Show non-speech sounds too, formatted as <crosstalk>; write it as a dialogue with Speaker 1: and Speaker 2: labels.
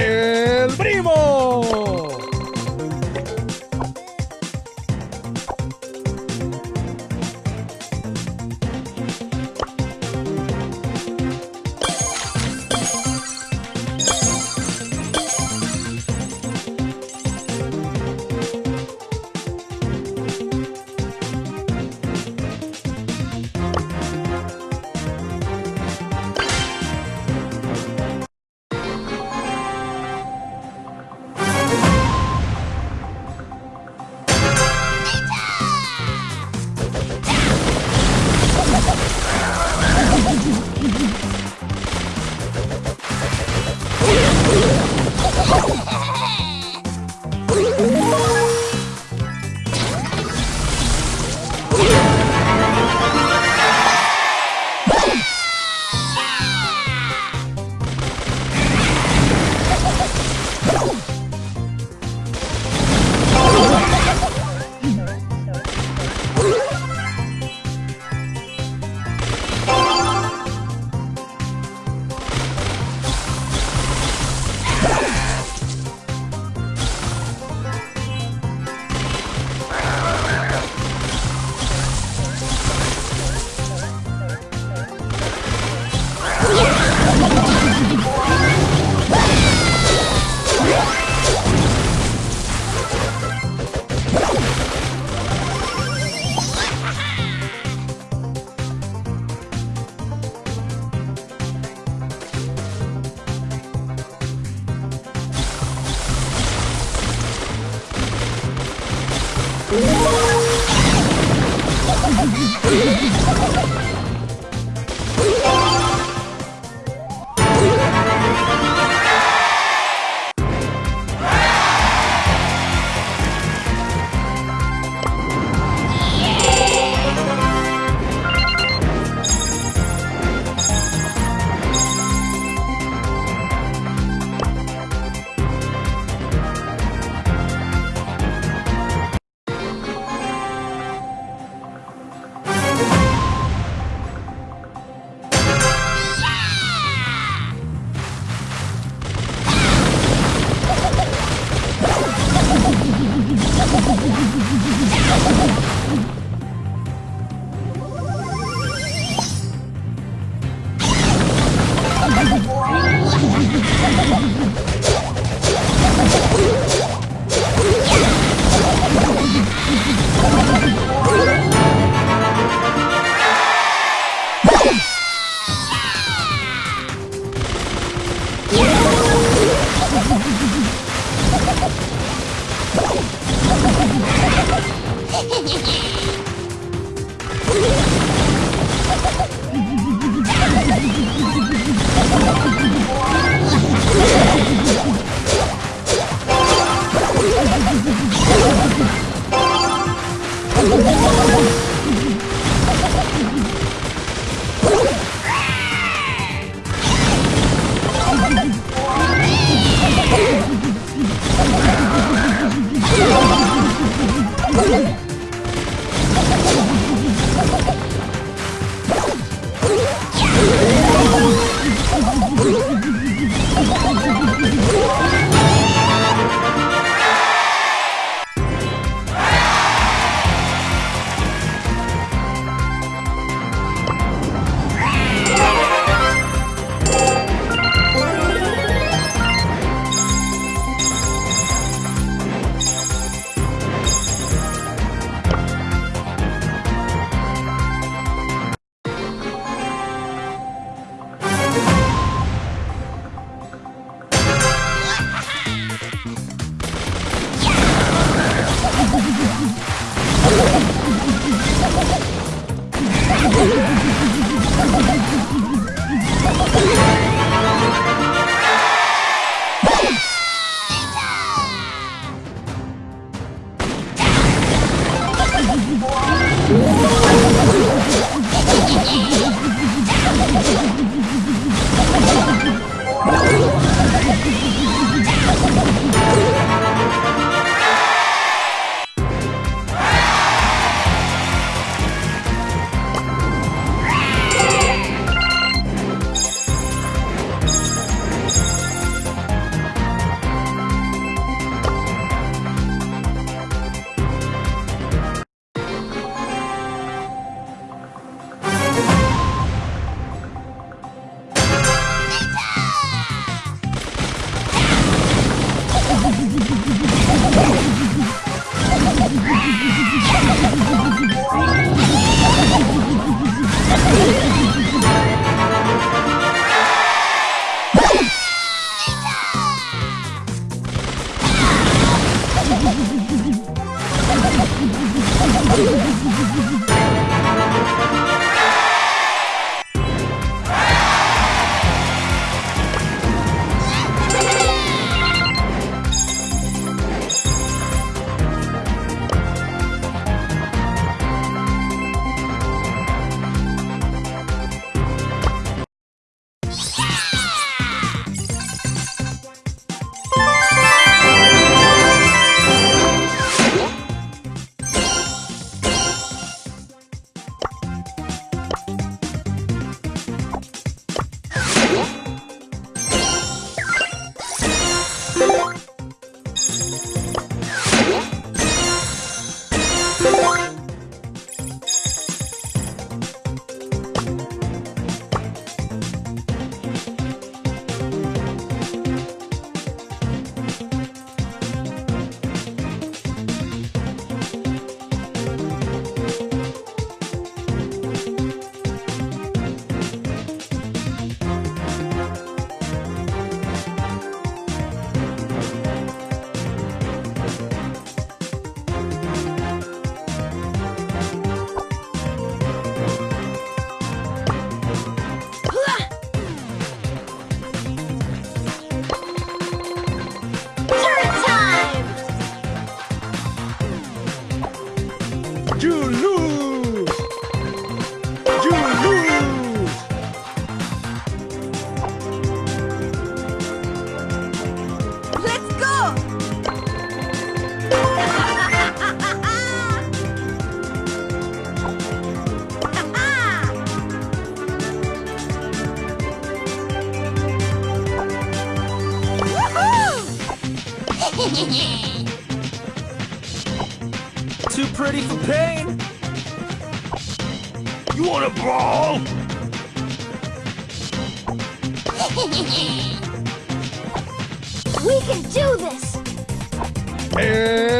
Speaker 1: El <laughs>
Speaker 2: Too pretty for pain. You wanna brawl? <laughs>
Speaker 3: we can do this!
Speaker 1: El